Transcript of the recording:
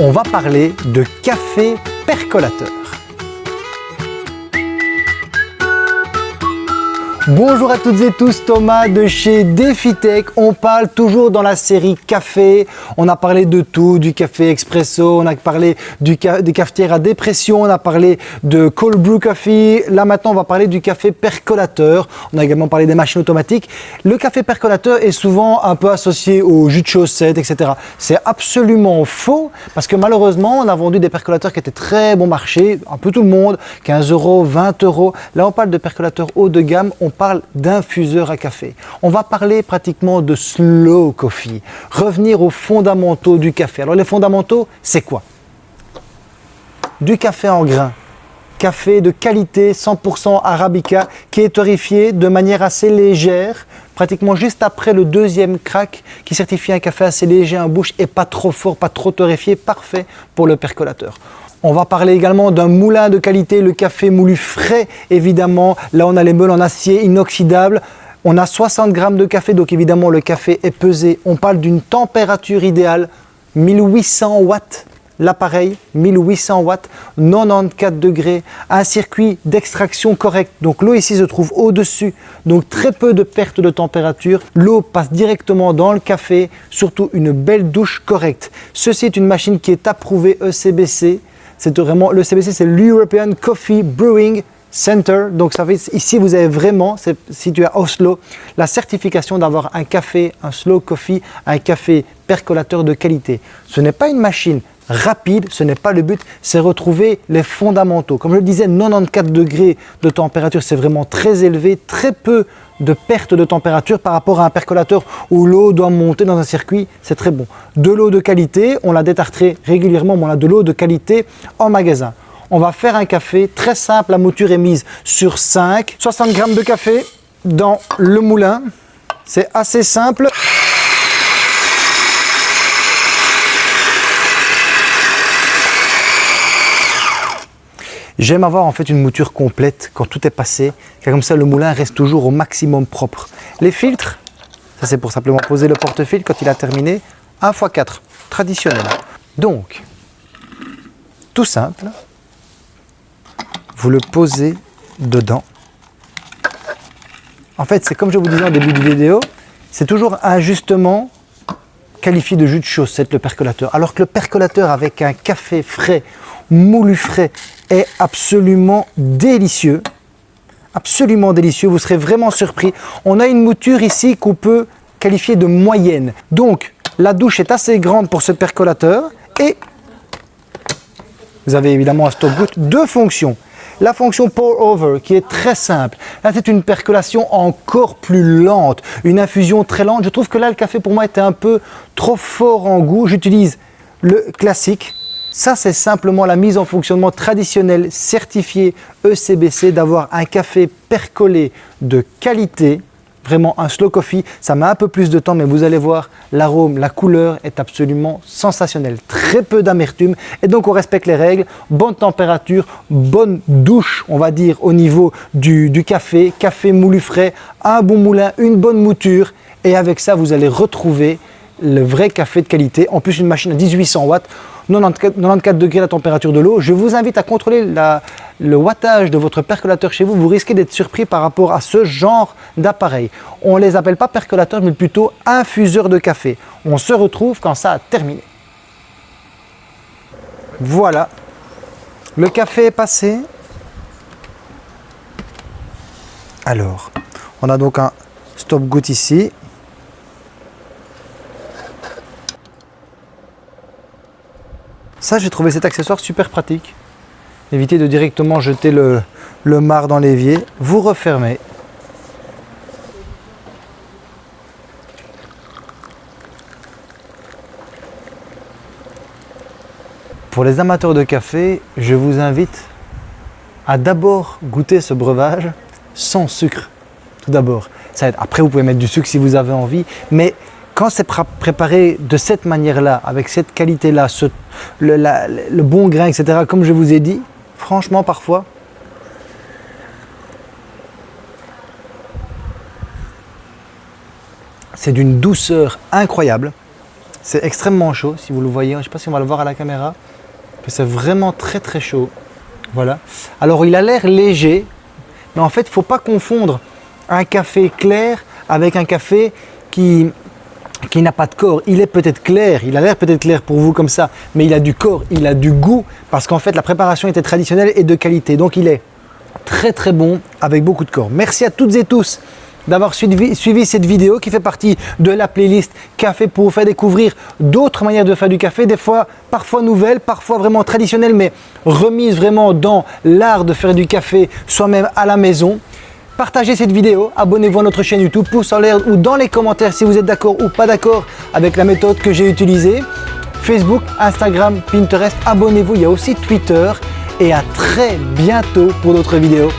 on va parler de café percolateur. Bonjour à toutes et tous, Thomas de chez DefiTech. On parle toujours dans la série café. On a parlé de tout, du café expresso, on a parlé des cafetières à dépression, on a parlé de cold brew coffee. Là maintenant, on va parler du café percolateur. On a également parlé des machines automatiques. Le café percolateur est souvent un peu associé au jus de chaussette, etc. C'est absolument faux parce que malheureusement, on a vendu des percolateurs qui étaient très bon marché, un peu tout le monde, 15 euros, 20 euros. Là, on parle de percolateurs haut de gamme. Parle d'infuseur à café. On va parler pratiquement de slow coffee, revenir aux fondamentaux du café. Alors les fondamentaux, c'est quoi? Du café en grains, café de qualité 100% arabica qui est torréfié de manière assez légère, pratiquement juste après le deuxième crack qui certifie un café assez léger en bouche et pas trop fort, pas trop torréfié, parfait pour le percolateur. On va parler également d'un moulin de qualité, le café moulu frais évidemment. Là on a les meules en acier inoxydable. On a 60 grammes de café, donc évidemment le café est pesé. On parle d'une température idéale, 1800 watts l'appareil, 1800 watts, 94 degrés, un circuit d'extraction correct. Donc l'eau ici se trouve au-dessus, donc très peu de perte de température. L'eau passe directement dans le café, surtout une belle douche correcte. Ceci est une machine qui est approuvée ECBC, c'est vraiment, le CBC, c'est l'European Coffee Brewing Center. Donc ici, vous avez vraiment, c'est situé à Oslo, la certification d'avoir un café, un slow coffee, un café percolateur de qualité. Ce n'est pas une machine rapide, ce n'est pas le but, c'est retrouver les fondamentaux. Comme je le disais, 94 degrés de température, c'est vraiment très élevé, très peu de perte de température par rapport à un percolateur où l'eau doit monter dans un circuit, c'est très bon. De l'eau de qualité, on la détartrait régulièrement, mais on a de l'eau de qualité en magasin. On va faire un café très simple, la mouture est mise sur 5, 60 grammes de café dans le moulin, c'est assez simple. J'aime avoir en fait une mouture complète quand tout est passé, car comme ça le moulin reste toujours au maximum propre. Les filtres, ça c'est pour simplement poser le porte-fil quand il a terminé, 1 x 4, traditionnel. Donc, tout simple, vous le posez dedans. En fait, c'est comme je vous disais en début de vidéo, c'est toujours un ajustement qualifié de jus de chaussette, le percolateur. Alors que le percolateur avec un café frais, moulu frais, est absolument délicieux. Absolument délicieux, vous serez vraiment surpris. On a une mouture ici qu'on peut qualifier de moyenne. Donc, la douche est assez grande pour ce percolateur et vous avez évidemment un stop goutte, deux fonctions. La fonction pour over qui est très simple. Là, c'est une percolation encore plus lente, une infusion très lente. Je trouve que là, le café pour moi était un peu trop fort en goût. J'utilise le classique ça, c'est simplement la mise en fonctionnement traditionnelle certifiée ECBC d'avoir un café percolé de qualité, vraiment un slow coffee. Ça met un peu plus de temps, mais vous allez voir, l'arôme, la couleur est absolument sensationnelle. Très peu d'amertume et donc on respecte les règles. Bonne température, bonne douche, on va dire, au niveau du, du café, café moulu frais, un bon moulin, une bonne mouture et avec ça, vous allez retrouver le vrai café de qualité. En plus, une machine à 1800 watts 94, degrés la température de l'eau. Je vous invite à contrôler le wattage de votre percolateur chez vous. Vous risquez d'être surpris par rapport à ce genre d'appareil. On ne les appelle pas percolateurs, mais plutôt infuseurs de café. On se retrouve quand ça a terminé. Voilà, le café est passé. Alors, on a donc un stop-goutte ici. Ça, j'ai trouvé cet accessoire super pratique. Évitez de directement jeter le, le marc dans l'évier. Vous refermez. Pour les amateurs de café, je vous invite à d'abord goûter ce breuvage sans sucre. Tout d'abord. Après, vous pouvez mettre du sucre si vous avez envie, mais quand c'est préparé de cette manière-là, avec cette qualité-là, le, bon grain, etc., comme je vous ai dit, franchement, parfois, c'est d'une douceur incroyable. C'est extrêmement chaud, si vous le voyez. Je ne sais pas si on va le voir à la caméra. Que c'est vraiment très très chaud. Voilà. Alors il a l'air léger, mais en fait, il ne faut pas confondre un café clair avec un café qui, qui n'a pas de corps. Il est peut-être clair, il a l'air peut-être clair pour vous comme ça, mais il a du corps, il a du goût, parce qu'en fait la préparation était traditionnelle et de qualité. Donc il est très très bon avec beaucoup de corps. Merci à toutes et tous d'avoir suivi, cette vidéo qui fait partie de la playlist Café pour vous faire découvrir d'autres manières de faire du café, des fois parfois nouvelles, parfois vraiment traditionnelles, mais remises vraiment dans l'art de faire du café soi-même à la maison. Partagez cette vidéo, abonnez-vous à notre chaîne YouTube, pouce en l'air ou dans les commentaires si vous êtes d'accord ou pas d'accord avec la méthode que j'ai utilisée. Facebook, Instagram, Pinterest, abonnez-vous, il y a aussi Twitter et à très bientôt pour d'autres vidéos.